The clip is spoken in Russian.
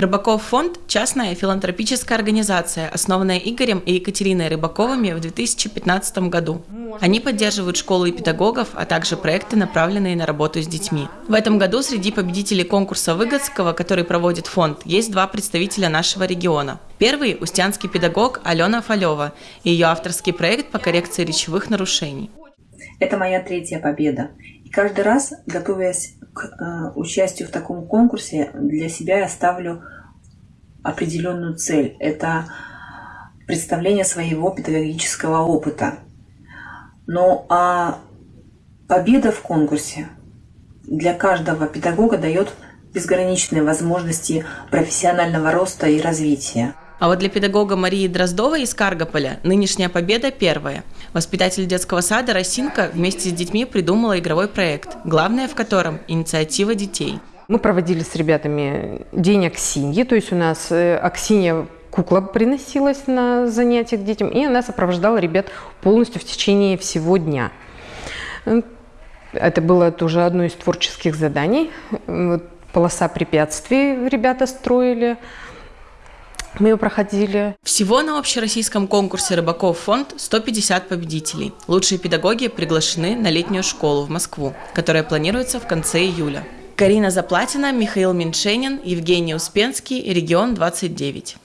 Рыбаков фонд – частная филантропическая организация, основанная Игорем и Екатериной Рыбаковыми в 2015 году. Они поддерживают школы и педагогов, а также проекты, направленные на работу с детьми. В этом году среди победителей конкурса Выгодского, который проводит фонд, есть два представителя нашего региона. Первый – устянский педагог Алена Фалева и ее авторский проект по коррекции речевых нарушений. Это моя третья победа. И каждый раз, готовясь к э, участию в таком конкурсе, для себя я ставлю определенную цель. Это представление своего педагогического опыта. Ну а победа в конкурсе для каждого педагога дает безграничные возможности профессионального роста и развития. А вот для педагога Марии Дроздовой из Каргополя нынешняя победа первая. Воспитатель детского сада Росинка вместе с детьми придумала игровой проект, главное в котором – инициатива детей. Мы проводили с ребятами день Аксиньи, то есть у нас э, Аксинья кукла приносилась на занятия к детям, и она сопровождала ребят полностью в течение всего дня. Это было тоже одно из творческих заданий. Полоса препятствий ребята строили – мы ее проходили. Всего на общероссийском конкурсе «Рыбаков фонд» 150 победителей. Лучшие педагоги приглашены на летнюю школу в Москву, которая планируется в конце июля. Карина Заплатина, Михаил Меньшенин, Евгений Успенский, Регион 29.